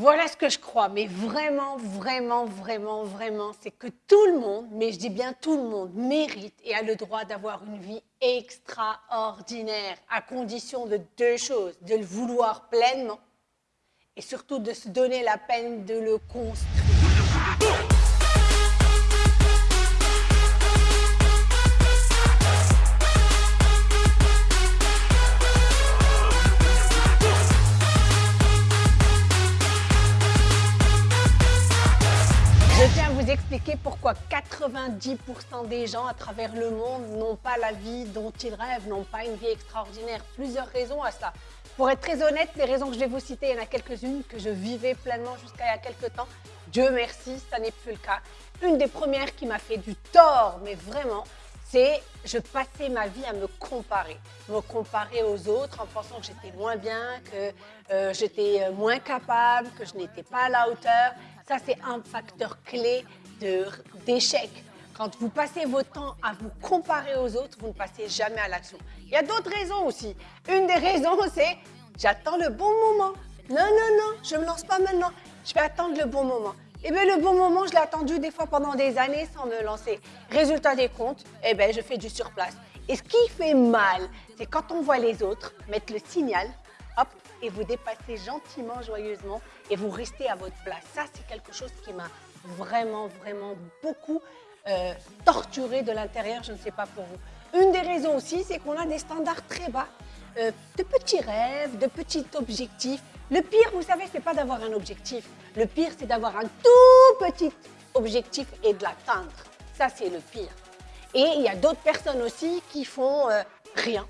Voilà ce que je crois, mais vraiment, vraiment, vraiment, vraiment, c'est que tout le monde, mais je dis bien tout le monde, mérite et a le droit d'avoir une vie extraordinaire, à condition de deux choses, de le vouloir pleinement et surtout de se donner la peine de le construire. Expliquer pourquoi 90% des gens à travers le monde n'ont pas la vie dont ils rêvent, n'ont pas une vie extraordinaire. Plusieurs raisons à ça. Pour être très honnête, les raisons que je vais vous citer, il y en a quelques-unes que je vivais pleinement jusqu'à il y a quelques temps. Dieu merci, ça n'est plus le cas. Une des premières qui m'a fait du tort, mais vraiment, c'est je passais ma vie à me comparer, me comparer aux autres en pensant que j'étais moins bien, que euh, j'étais euh, moins capable, que je n'étais pas à la hauteur. Ça, c'est un facteur clé d'échec. Quand vous passez votre temps à vous comparer aux autres, vous ne passez jamais à l'action. Il y a d'autres raisons aussi. Une des raisons, c'est j'attends le bon moment. Non, non, non, je ne me lance pas maintenant. Je vais attendre le bon moment. Eh bien, le bon moment, je l'ai attendu des fois pendant des années sans me lancer. Résultat des comptes, eh bien, je fais du surplace. Et ce qui fait mal, c'est quand on voit les autres mettre le signal, et vous dépassez gentiment, joyeusement, et vous restez à votre place. Ça, c'est quelque chose qui m'a vraiment, vraiment beaucoup euh, torturé de l'intérieur, je ne sais pas pour vous. Une des raisons aussi, c'est qu'on a des standards très bas, euh, de petits rêves, de petits objectifs. Le pire, vous savez, c'est pas d'avoir un objectif. Le pire, c'est d'avoir un tout petit objectif et de l'atteindre. Ça, c'est le pire. Et il y a d'autres personnes aussi qui font euh, rien.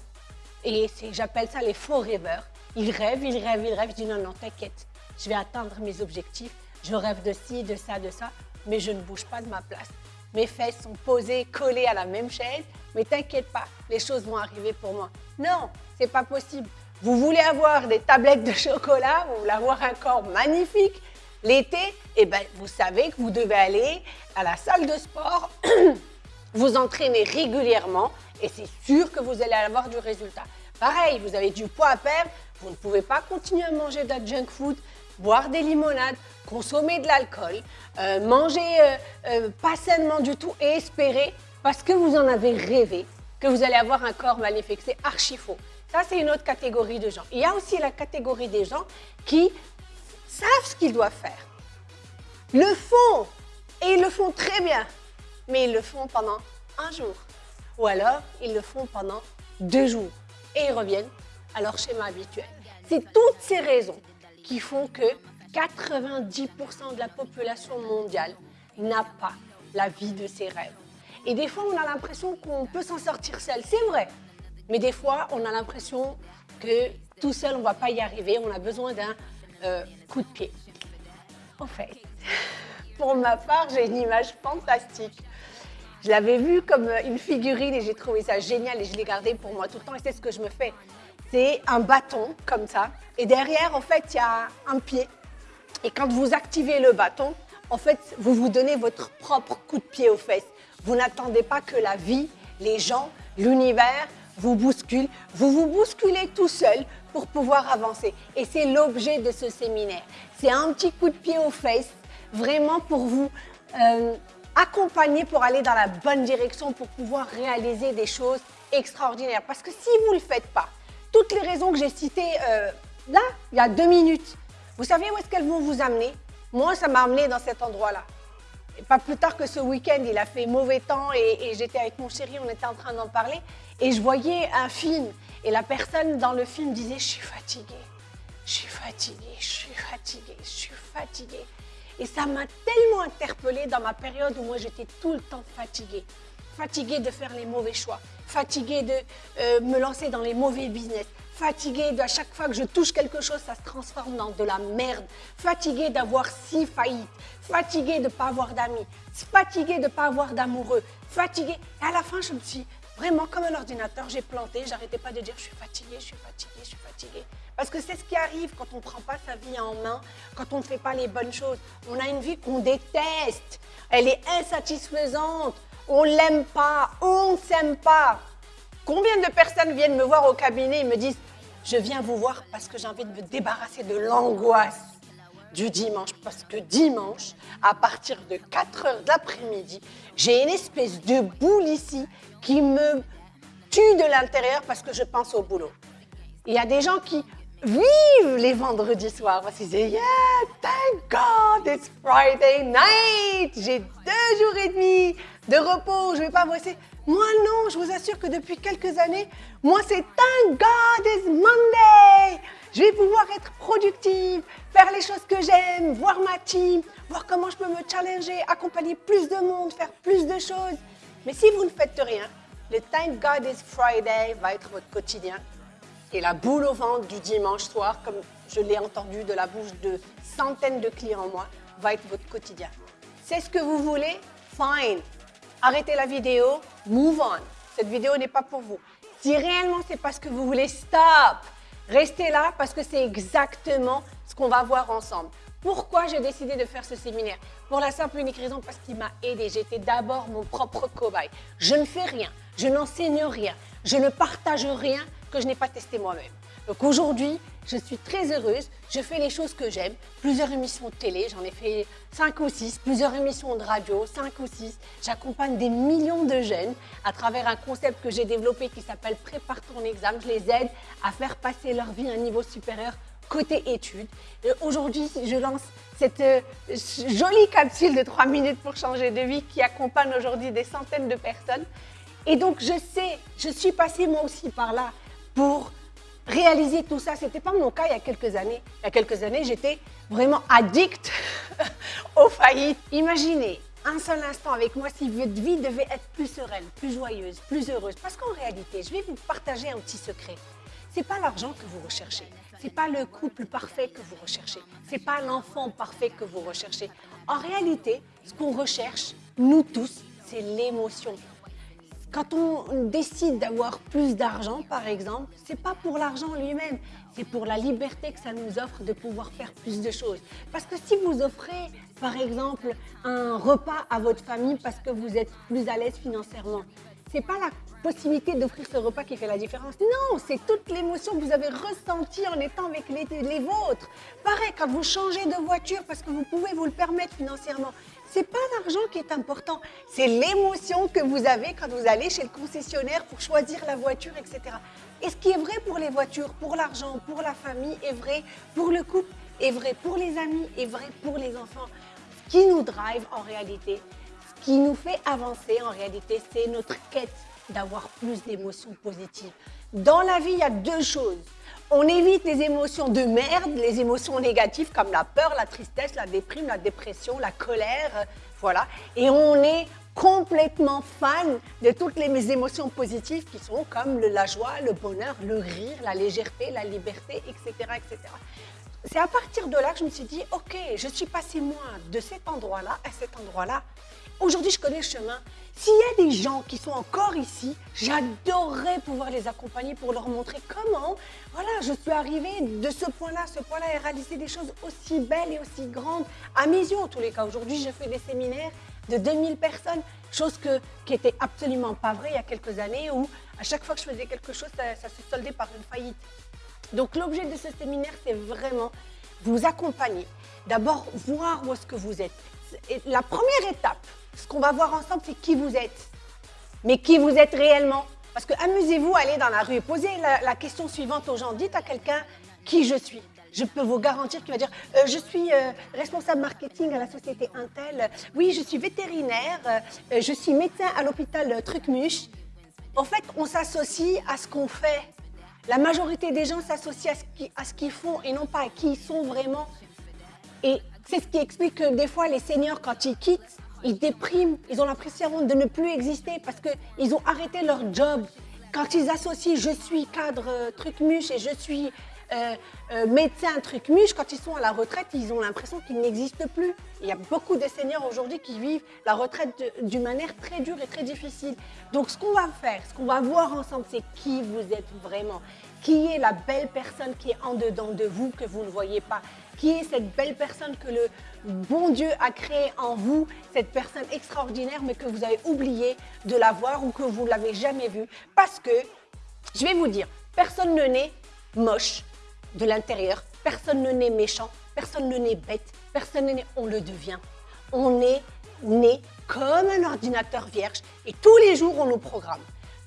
Et j'appelle ça les faux rêveurs. Ils rêvent, ils rêvent, ils rêvent. Je dis non, non, t'inquiète, je vais atteindre mes objectifs. Je rêve de ci, de ça, de ça, mais je ne bouge pas de ma place. Mes fesses sont posées, collées à la même chaise, mais t'inquiète pas, les choses vont arriver pour moi. Non, c'est pas possible. Vous voulez avoir des tablettes de chocolat, vous voulez avoir un corps magnifique, l'été, eh ben, vous savez que vous devez aller à la salle de sport, vous entraîner régulièrement et c'est sûr que vous allez avoir du résultat. Pareil, vous avez du poids à perdre, vous ne pouvez pas continuer à manger de la junk food, boire des limonades, consommer de l'alcool, euh, manger euh, euh, pas sainement du tout et espérer, parce que vous en avez rêvé, que vous allez avoir un corps maléfique. C'est archi faux. Ça, c'est une autre catégorie de gens. Il y a aussi la catégorie des gens qui savent ce qu'ils doivent faire, le font, et ils le font très bien, mais ils le font pendant un jour. Ou alors, ils le font pendant deux jours et ils reviennent à leur schéma habituel. C'est toutes ces raisons qui font que 90% de la population mondiale n'a pas la vie de ses rêves. Et des fois, on a l'impression qu'on peut s'en sortir seul, c'est vrai. Mais des fois, on a l'impression que tout seul, on ne va pas y arriver, on a besoin d'un euh, coup de pied. En fait, pour ma part, j'ai une image fantastique. Je l'avais vue comme une figurine et j'ai trouvé ça génial et je l'ai gardé pour moi tout le temps et c'est ce que je me fais c'est un bâton comme ça. Et derrière, en fait, il y a un pied. Et quand vous activez le bâton, en fait, vous vous donnez votre propre coup de pied aux fesses. Vous n'attendez pas que la vie, les gens, l'univers vous bousculent. Vous vous bousculez tout seul pour pouvoir avancer. Et c'est l'objet de ce séminaire. C'est un petit coup de pied aux fesses, vraiment pour vous euh, accompagner pour aller dans la bonne direction, pour pouvoir réaliser des choses extraordinaires. Parce que si vous ne le faites pas, toutes les raisons que j'ai citées euh, là, il y a deux minutes, vous savez où est-ce qu'elles vont vous amener? Moi, ça m'a amené dans cet endroit-là. Pas plus tard que ce week-end, il a fait mauvais temps et, j'étais avec mon chéri, on était en train d'en parler. Et je voyais un film et la personne dans le film disait « je suis fatiguée, je suis fatiguée, je suis fatiguée, je suis fatiguée ». Et ça m'a tellement interpellée dans ma période où moi j'étais tout le temps fatiguée fatiguée de faire les mauvais choix, fatiguée de euh, me lancer dans les mauvais business, fatiguée de à chaque fois que je touche quelque chose, ça se transforme dans de la merde, fatiguée d'avoir six faillites, fatiguée de ne pas avoir d'amis, fatiguée de ne pas avoir d'amoureux, fatiguée. Et à la fin, je me suis vraiment comme un ordinateur, j'ai planté, j'arrêtais pas de dire je suis fatiguée, je suis fatiguée, je suis fatiguée. Parce que c'est ce qui arrive quand on ne prend pas sa vie en main, quand on ne fait pas les bonnes choses. On a une vie qu'on déteste, elle est insatisfaisante, on l'aime pas, on ne s'aime pas. Combien de personnes viennent me voir au cabinet et me disent « Je viens vous voir parce que j'ai envie de me débarrasser de l'angoisse. du dimanche parce que dimanche, à partir de 4 heures de l'après-midi, j'ai une espèce de boule ici qui me tue de l'intérieur parce que je pense au boulot. Il y a des gens qui vivent les vendredis soirs parce disent Yeah, thank God, it's Friday night. J'ai deux jours et demi de repos, je ne vais pas bosser. Moi, non, je vous assure que depuis quelques années, moi, c'est Thank God it's Monday. Je vais pouvoir être productive, faire les choses que j'aime, voir ma team, voir comment je peux me challenger, accompagner plus de monde, faire plus de choses. Mais si vous ne faites rien, le Thank God it's Friday va être votre quotidien. Et la boule au ventre du dimanche soir, comme je l'ai entendu de la bouche de centaines de clients moi, va être votre quotidien. C'est ce que vous voulez? Fine. Arrêtez la vidéo, move on. Cette vidéo n'est pas pour vous. Si réellement c'est parce que vous voulez, stop. Restez là parce que c'est exactement ce qu'on va voir ensemble. Pourquoi j'ai décidé de faire ce séminaire? Pour la simple et unique raison parce qu'il m'a aidé. J'étais d'abord mon propre cobaye. Je ne fais rien, je n'enseigne rien, je ne partage rien que je n'ai pas testé moi-même. Donc aujourd'hui, je suis très heureuse, je fais les choses que j'aime, plusieurs émissions de télé, j'en ai fait 5 ou 6, plusieurs émissions de radio, 5 ou 6. J'accompagne des millions de jeunes à travers un concept que j'ai développé qui s'appelle Prépare ton examen. Je les aide à faire passer leur vie à un niveau supérieur côté études. Aujourd'hui, je lance cette euh, jolie capsule de 3 minutes pour changer de vie qui accompagne aujourd'hui des centaines de personnes. Et donc, je sais, je suis passée moi aussi par là pour réaliser tout ça. Ce n'était pas mon cas il y a quelques années. Il y a quelques années, j'étais vraiment addict aux faillites. Imaginez un seul instant avec moi si votre vie devait être plus sereine, plus joyeuse, plus heureuse. Parce qu'en réalité, je vais vous partager un petit secret. Ce n'est pas l'argent que vous recherchez. Ce n'est pas le couple parfait que vous recherchez. Ce n'est pas l'enfant parfait que vous recherchez. En réalité, ce qu'on recherche, nous tous, c'est l'émotion. Quand on décide d'avoir plus d'argent, par exemple, ce n'est pas pour l'argent lui-même, c'est pour la liberté que ça nous offre de pouvoir faire plus de choses. Parce que si vous offrez, par exemple, un repas à votre famille parce que vous êtes plus à l'aise financièrement, ce n'est pas la possibilité d'offrir ce repas qui fait la différence. Non, c'est toute l'émotion que vous avez ressentie en étant avec les, les, vôtres. Pareil, quand vous changez de voiture parce que vous pouvez vous le permettre financièrement, c'est pas l'argent qui est important, c'est l'émotion que vous avez quand vous allez chez le concessionnaire pour choisir la voiture, etc. Et ce qui est vrai pour les voitures, pour l'argent, pour la famille, est vrai pour le couple, est vrai pour les amis, est vrai pour les enfants. Ce qui nous drive en réalité, ce qui nous fait avancer en réalité, c'est notre quête d'avoir plus d'émotions positives. Dans la vie, il y a deux choses. On évite les émotions de merde, les émotions négatives comme la peur, la tristesse, la déprime, la dépression, la colère, voilà. Et on est complètement fan de toutes les émotions positives qui sont comme la joie, le bonheur, le rire, la légèreté, la liberté, etc. etc. C'est à partir de là que je me suis dit, ok, je suis passé moi de cet endroit-là à cet endroit-là. Aujourd'hui, je connais le chemin. S'il y a des gens qui sont encore ici, j'adorerais pouvoir les accompagner pour leur montrer comment, voilà, je suis arrivée de ce point-là, ce point-là et réaliser des choses aussi belles et aussi grandes, à mes yeux en tous les cas. Aujourd'hui, je fais des séminaires de 2000 personnes, chose que, qui n'était absolument pas vraie il y a quelques années où à chaque fois que je faisais quelque chose, ça, ça se soldait par une faillite. Donc l'objet de ce séminaire, c'est vraiment vous accompagner. D'abord, voir où est-ce que vous êtes. La première étape, ce qu'on va voir ensemble, c'est qui vous êtes. Mais qui vous êtes réellement. Parce que amusez-vous à aller dans la rue et poser la, question suivante aux gens. Dites à quelqu'un qui je suis. Je peux vous garantir qu'il va dire euh, Je suis euh, responsable marketing à la société Intel. Oui, je suis vétérinaire. Euh, je suis médecin à l'hôpital Trucmuche. En fait, on s'associe à ce qu'on fait. La majorité des gens s'associent à ce qu'ils font et non pas à qui ils sont vraiment. Et c'est ce qui explique que des fois, les seniors, quand ils quittent, ils dépriment, ils ont l'impression de ne plus exister parce qu'ils ont arrêté leur job. Quand ils associent « je suis cadre euh, truc muche et je suis euh, euh, médecin truc muche », quand ils sont à la retraite, ils ont l'impression qu'ils n'existent plus. Il y a beaucoup de seniors aujourd'hui qui vivent la retraite d'une manière très dure et très difficile. Donc ce qu'on va faire, ce qu'on va voir ensemble, c'est qui vous êtes vraiment. Qui est la belle personne qui est en dedans de vous que vous ne voyez pas qui est cette belle personne que le bon Dieu a créée en vous, cette personne extraordinaire, mais que vous avez oublié de la voir ou que vous ne l'avez jamais vue. Parce que, je vais vous dire, personne ne naît moche de l'intérieur, personne ne naît méchant, Personne ne naît bête, personne ne naît, on le devient. On est né comme un ordinateur vierge et tous les jours, on nous programme.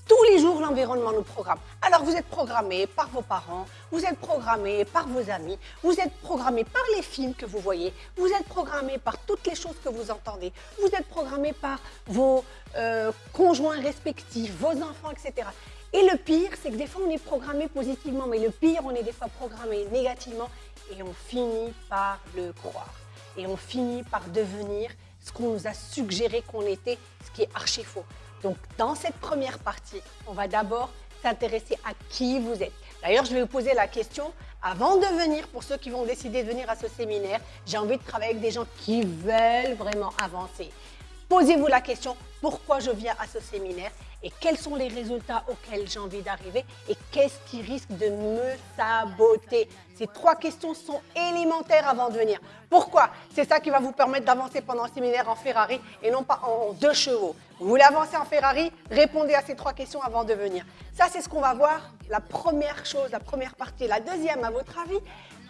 Tous les jours, l'environnement nous programme. Alors, vous êtes programmé par vos parents, vous êtes programmé par vos amis, vous êtes programmé par les films que vous voyez, vous êtes programmé par toutes les choses que vous entendez, vous êtes programmé par vos euh, conjoints respectifs, vos enfants, etc. Et le pire, c'est que des fois, on est programmé positivement, mais le pire, on est des fois programmé négativement et on finit par le croire. Et on finit par devenir ce qu'on nous a suggéré qu'on était, ce qui est archi faux. Donc, dans cette première partie, on va d'abord s'intéresser à qui vous êtes. D'ailleurs, je vais vous poser la question, avant de venir, pour ceux qui vont décider de venir à ce séminaire, j'ai envie de travailler avec des gens qui veulent vraiment avancer. Posez-vous la question, pourquoi je viens à ce séminaire et quels sont les résultats auxquels j'ai envie d'arriver et qu'est-ce qui risque de me saboter? Ces trois questions sont élémentaires avant de venir. Pourquoi? C'est ça qui va vous permettre d'avancer pendant le séminaire en Ferrari et non pas en deux chevaux. Vous voulez avancer en Ferrari? Répondez à ces trois questions avant de venir. Ça, c'est ce qu'on va voir, la première chose, la première partie. La deuxième, à votre avis,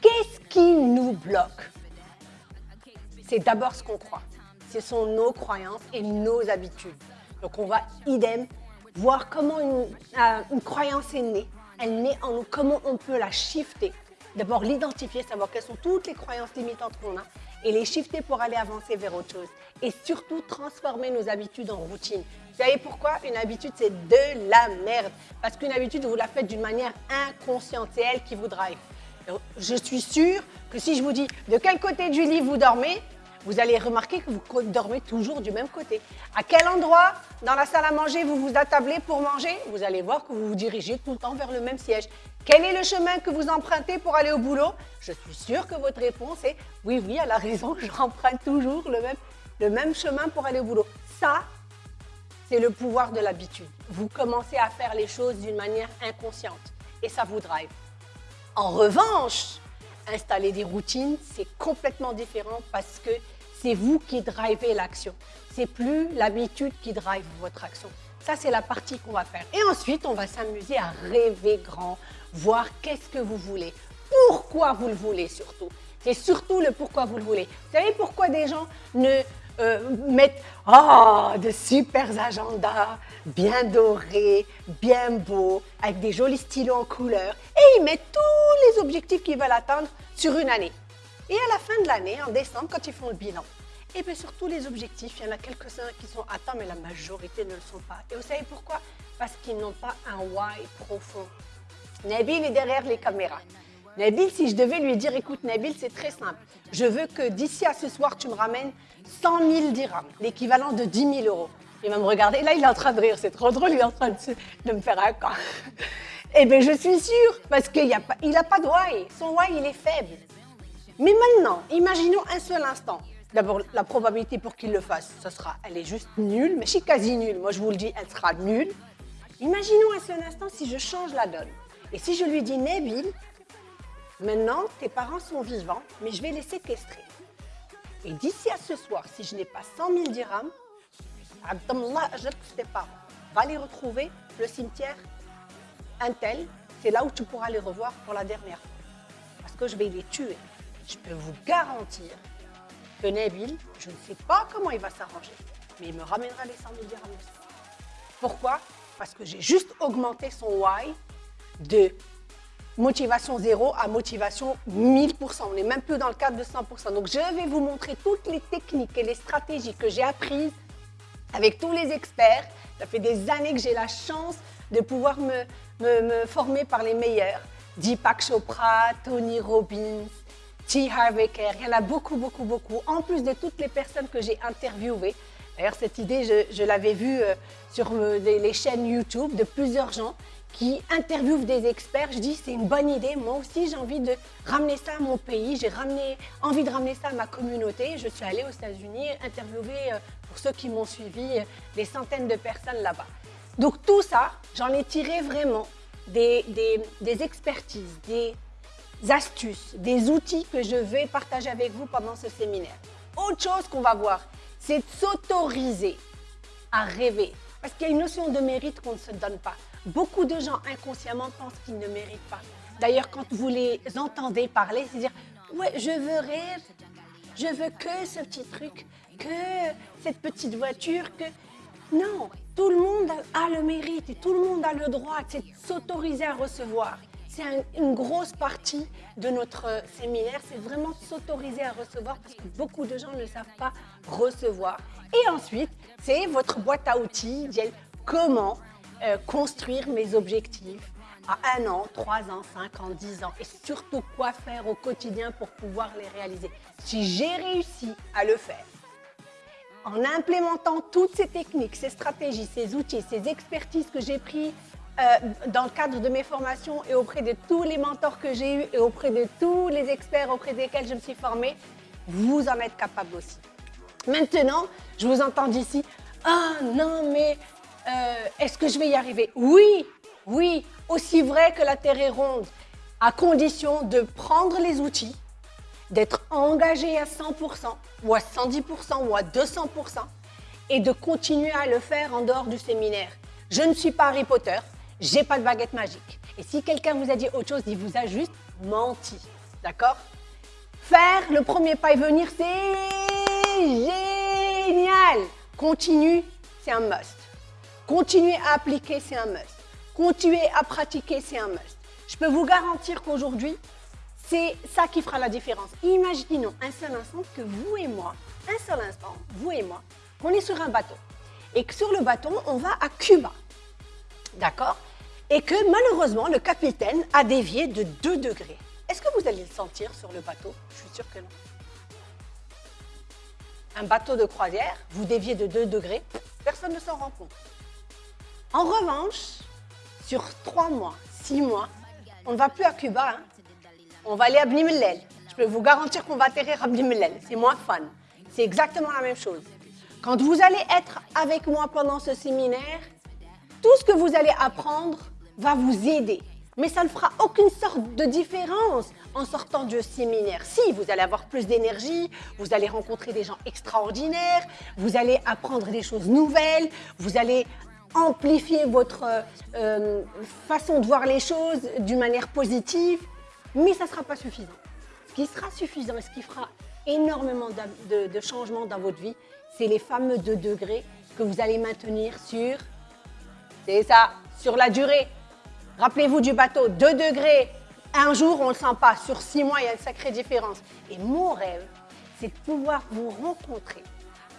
qu'est-ce qui nous bloque? C'est d'abord ce qu'on croit. Ce sont nos croyances et nos habitudes. Donc, on va idem voir comment euh, une, croyance est née. Elle naît en nous, comment on peut la shifter. D'abord, l'identifier, savoir quelles sont toutes les croyances limitantes qu'on a et les shifter pour aller avancer vers autre chose. Et surtout, transformer nos habitudes en routine. Vous savez pourquoi? Une habitude, c'est de la merde. Parce qu'une habitude, vous la faites d'une manière inconsciente. C'est elle qui vous drive. Je suis sûre que si je vous dis de quel côté du lit vous dormez, vous allez remarquer que vous dormez toujours du même côté. À quel endroit dans la salle à manger vous vous attablez pour manger Vous allez voir que vous vous dirigez tout le temps vers le même siège. Quel est le chemin que vous empruntez pour aller au boulot? Je suis sûre que votre réponse est oui, oui, elle a raison, j'emprunte toujours le même, le même chemin pour aller au boulot. Ça, c'est le pouvoir de l'habitude. Vous commencez à faire les choses d'une manière inconsciente et ça vous drive. En revanche, installer des routines, c'est complètement différent parce que c'est vous qui drivez l'action. C'est plus l'habitude qui drive votre action. Ça, c'est la partie qu'on va faire. Et ensuite, on va s'amuser à rêver grand, voir qu'est-ce que vous voulez, pourquoi vous le voulez surtout. C'est surtout le pourquoi vous le voulez. Vous savez pourquoi des gens ne euh, mettent oh, de super agendas bien dorés, bien beaux, avec des jolis stylos en couleur, et ils mettent tous les objectifs qu'ils veulent atteindre sur une année. Et à la fin de l'année, en décembre, quand ils font le bilan, et eh bien sur tous les objectifs, il y en a quelques-uns qui sont atteints, mais la majorité ne le sont pas. Et vous savez pourquoi? Parce qu'ils n'ont pas un why profond. Nabil est derrière les caméras. Nabil, si je devais lui dire, écoute Nabil, c'est très simple. Je veux que d'ici à ce soir, tu me ramènes 100 000 dirhams, l'équivalent de 10 000 euros. Il va me regarder. Là, il est en train de rire. C'est trop drôle. Il est en train de, me faire un camp. eh bien, je suis sûre, parce qu'il n'a pas, pas de why. Son why, il est faible. Mais maintenant, imaginons un seul instant. D'abord, la probabilité pour qu'il le fasse, ça sera, elle est juste nulle, mais je suis quasi nulle. Moi, je vous le dis, elle sera nulle. Imaginons un seul instant si je change la donne. Et si je lui dis, Nabil, maintenant, tes parents sont vivants, mais je vais les séquestrer. Et d'ici à ce soir, si je n'ai pas 100 000 dirhams, Abdallah tes parents. Va les retrouver, le cimetière, un tel, c'est là où tu pourras les revoir pour la dernière fois. Parce que je vais les tuer. Je peux vous garantir que Nabil, je ne sais pas comment il va s'arranger, mais il me ramènera les 100 000 dirhams. Pourquoi? Parce que j'ai juste augmenté son why de motivation zéro à motivation 1000%. On n'est même plus dans le cadre de 100%. Donc, je vais vous montrer toutes les techniques et les stratégies que j'ai apprises avec tous les experts. Ça fait des années que j'ai la chance de pouvoir me, me, former par les meilleurs. Deepak Chopra, Tony Robbins, T. Harvey Kerr, il y en a beaucoup, beaucoup, beaucoup. En plus de toutes les personnes que j'ai interviewées. D'ailleurs, cette idée, je, l'avais vue euh, sur euh, les chaînes YouTube de plusieurs gens qui interviewent des experts. Je dis, c'est une bonne idée. Moi aussi, j'ai envie de ramener ça à mon pays. J'ai envie de ramener ça à ma communauté. Je suis allée aux États-Unis interviewer, euh, pour ceux qui m'ont suivi, des centaines de personnes là-bas. Donc tout ça, j'en ai tiré vraiment des, des, expertises, des astuces, des outils que je vais partager avec vous pendant ce séminaire. Autre chose qu'on va voir, c'est de s'autoriser à rêver. Parce qu'il y a une notion de mérite qu'on ne se donne pas. Beaucoup de gens inconsciemment pensent qu'ils ne méritent pas. D'ailleurs, quand vous les entendez parler, c'est dire Ouais, je veux rire. Je veux que ce petit truc, que cette petite voiture, que... Non, tout le monde a le mérite et tout le monde a le droit de s'autoriser à recevoir. C'est une grosse partie de notre séminaire, c'est vraiment s'autoriser à recevoir parce que beaucoup de gens ne savent pas recevoir. Et ensuite, c'est votre boîte à outils, comment euh, construire mes objectifs à un an, trois ans, cinq ans, dix ans? Et surtout quoi faire au quotidien pour pouvoir les réaliser? Si j'ai réussi à le faire, en implémentant toutes ces techniques, ces stratégies, ces outils, ces expertises que j'ai pris euh, dans le cadre de mes formations et auprès de tous les mentors que j'ai eus et auprès de tous les experts auprès desquels je me suis formée, vous en êtes capable aussi. Maintenant, je vous entends d'ici, ah non mais euh, est-ce que je vais y arriver? Oui, oui, aussi vrai que la Terre est ronde, à condition de prendre les outils, d'être engagé à 100% ou à 110% ou à 200% et de continuer à le faire en dehors du séminaire. Je ne suis pas Harry Potter, j'ai pas de baguette magique. Et si quelqu'un vous a dit autre chose, il vous a juste menti. D'accord? Faire le premier pas et venir, c'est génial. Continue, c'est un must. Continuer à appliquer, c'est un must. Continuer à pratiquer, c'est un must. Je peux vous garantir qu'aujourd'hui, c'est ça qui fera la différence. Imaginons un seul instant que vous et moi, un seul instant, vous et moi, on est sur un bateau. Et que sur le bateau, on va à Cuba. D'accord? Et que malheureusement, le capitaine a dévié de 2 degrés. Est-ce que vous allez le sentir sur le bateau? Je suis sûre que non. Un bateau de croisière, vous déviez de 2 degrés, personne ne s'en rend compte. En revanche, sur 3 mois, 6 mois, on ne va plus à Cuba, hein. on va aller à Bnimlel. Je peux vous garantir qu'on va atterrir à Bnimlel, c'est moins fun. C'est exactement la même chose. Quand vous allez être avec moi pendant ce séminaire, tout ce que vous allez apprendre va vous aider. Mais ça ne fera aucune sorte de différence en sortant du séminaire. Si, vous allez avoir plus d'énergie, vous allez rencontrer des gens extraordinaires, vous allez apprendre des choses nouvelles, vous allez amplifier votre euh, façon de voir les choses d'une manière positive, mais ça ne sera pas suffisant. Ce qui sera suffisant et ce qui fera énormément de, de changements dans votre vie, c'est les fameux 2 degrés que vous allez maintenir sur, c'est ça, sur la durée. Rappelez-vous du bateau, 2 degrés, un jour on ne le sent pas, sur 6 mois il y a une sacrée différence. Et mon rêve, c'est de pouvoir vous rencontrer.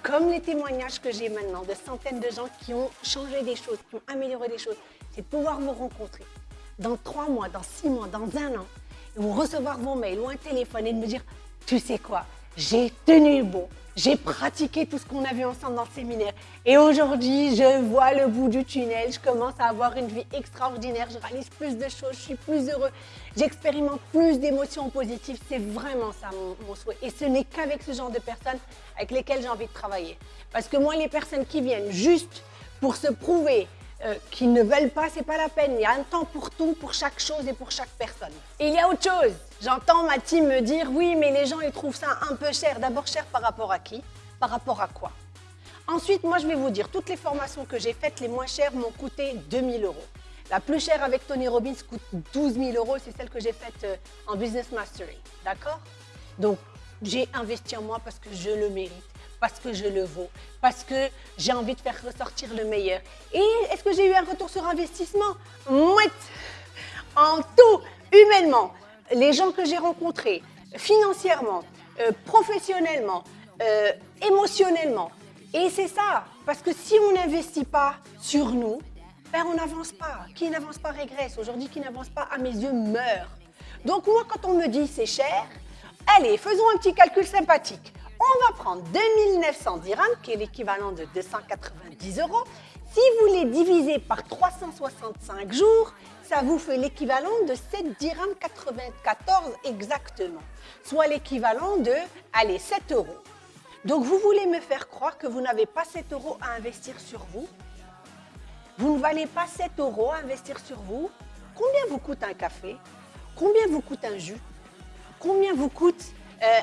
Comme les témoignages que j'ai maintenant de centaines de gens qui ont changé des choses, qui ont amélioré des choses, c'est de pouvoir vous rencontrer. Dans trois mois, dans six mois, dans un an, et vous recevoir vos mails ou un téléphone et de me dire, tu sais quoi, j'ai tenu bon, j'ai pratiqué tout ce qu'on a vu ensemble dans le séminaire. Et aujourd'hui, je vois le bout du tunnel. Je commence à avoir une vie extraordinaire. Je réalise plus de choses. Je suis plus heureux. J'expérimente plus d'émotions positives. C'est vraiment ça mon, souhait. Et ce n'est qu'avec ce genre de personnes avec lesquelles j'ai envie de travailler. Parce que moi, les personnes qui viennent juste pour se prouver euh, qui ne veulent pas, c'est pas la peine. Il y a un temps pour tout, pour chaque chose et pour chaque personne. Et il y a autre chose. J'entends ma team me dire, oui, mais les gens, ils trouvent ça un peu cher. D'abord, cher par rapport à qui? Par rapport à quoi? Ensuite, moi, je vais vous dire, toutes les formations que j'ai faites, les moins chères m'ont coûté 2000 euros. La plus chère avec Tony Robbins coûte 12 000 euros, c'est celle que j'ai faite euh, en Business Mastery. D'accord? Donc, j'ai investi en moi parce que je le mérite parce que je le vaux, parce que j'ai envie de faire ressortir le meilleur. Et est-ce que j'ai eu un retour sur investissement? Mouette En tout, humainement, les gens que j'ai rencontrés, financièrement, euh, professionnellement, euh, émotionnellement. Et c'est ça, parce que si on n'investit pas sur nous, ben on n'avance pas. Qui n'avance pas régresse. Aujourd'hui, qui n'avance pas, à mes yeux, meurt. Donc moi, quand on me dit c'est cher, allez, faisons un petit calcul sympathique on va prendre 2900 dirhams, qui est l'équivalent de 290 euros. Si vous les divisez par 365 jours, ça vous fait l'équivalent de 7 dirhams 94 exactement, soit l'équivalent de, allez, 7 euros. Donc vous voulez me faire croire que vous n'avez pas 7 euros à investir sur vous? Vous ne valez pas 7 euros à investir sur vous? Combien vous coûte un café? Combien vous coûte un jus? Combien vous coûte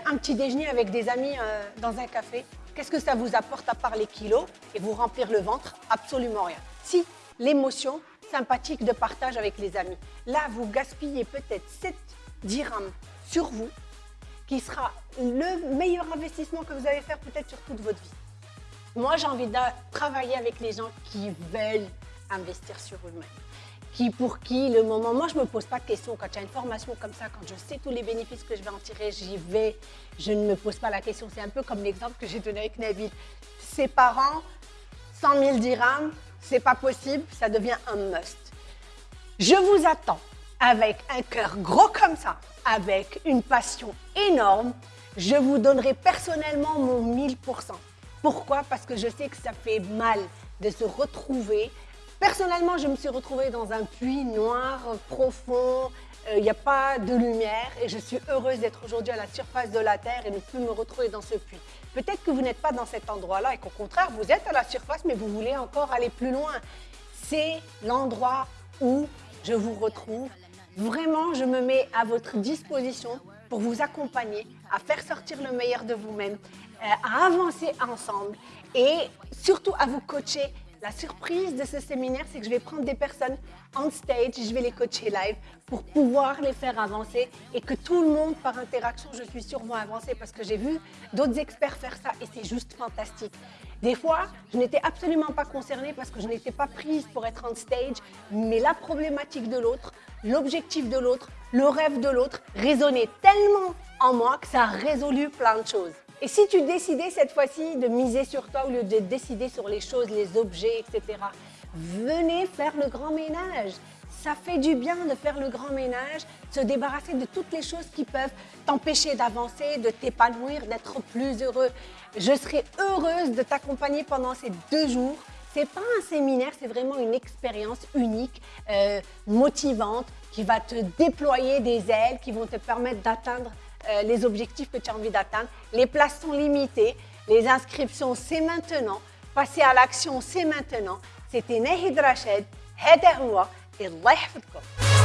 un petit déjeuner avec des amis euh, dans un café, qu'est-ce que ça vous apporte à part les kilos et vous remplir le ventre? Absolument rien. Si, l'émotion sympathique de partage avec les amis. Là, vous gaspillez peut-être 7 dirhams sur vous qui sera le meilleur investissement que vous allez faire peut-être sur toute votre vie. Moi, j'ai envie de travailler avec les gens qui veulent investir sur eux-mêmes. Qui, pour qui, le moment... Moi, je ne me pose pas de questions quand il y a une formation comme ça, quand je sais tous les bénéfices que je vais en tirer, j'y vais. Je ne me pose pas la question. C'est un peu comme l'exemple que j'ai donné avec Nabil. Ses parents, 100 000 dirhams, c'est pas possible, ça devient un must. Je vous attends avec un cœur gros comme ça, avec une passion énorme. Je vous donnerai personnellement mon 1000%. Pourquoi? Parce que je sais que ça fait mal de se retrouver. Personnellement, je me suis retrouvée dans un puits noir, profond, euh, il n'y a pas de lumière et je suis heureuse d'être aujourd'hui à la surface de la Terre et de plus me retrouver dans ce puits. Peut-être que vous n'êtes pas dans cet endroit-là et qu'au contraire, vous êtes à la surface mais vous voulez encore aller plus loin. C'est l'endroit où je vous retrouve. Vraiment, je me mets à votre disposition pour vous accompagner à faire sortir le meilleur de vous-même, euh, à avancer ensemble et surtout à vous coacher. La surprise de ce séminaire, c'est que je vais prendre des personnes on stage, je vais les coacher live pour pouvoir les faire avancer et que tout le monde, par interaction, je suis sûre, va avancer parce que j'ai vu d'autres experts faire ça et c'est juste fantastique. Des fois, je n'étais absolument pas concernée parce que je n'étais pas prise pour être on stage, mais la problématique de l'autre, l'objectif de l'autre, le rêve de l'autre résonnait tellement en moi que ça a résolu plein de choses. Et si tu décidais cette fois-ci de miser sur toi au lieu de décider sur les choses, les objets, etc., venez faire le grand ménage. Ça fait du bien de faire le grand ménage, se débarrasser de toutes les choses qui peuvent t'empêcher d'avancer, de t'épanouir, d'être plus heureux. Je serai heureuse de t'accompagner pendant ces deux jours. Ce n'est pas un séminaire, c'est vraiment une expérience unique, euh, motivante, qui va te déployer des ailes, qui vont te permettre d'atteindre euh, les objectifs que tu as envie d'atteindre. Les places sont limitées, les inscriptions c'est maintenant, passer à l'action c'est maintenant. C'était Nahid Rached, هذا هو الله يحفظكم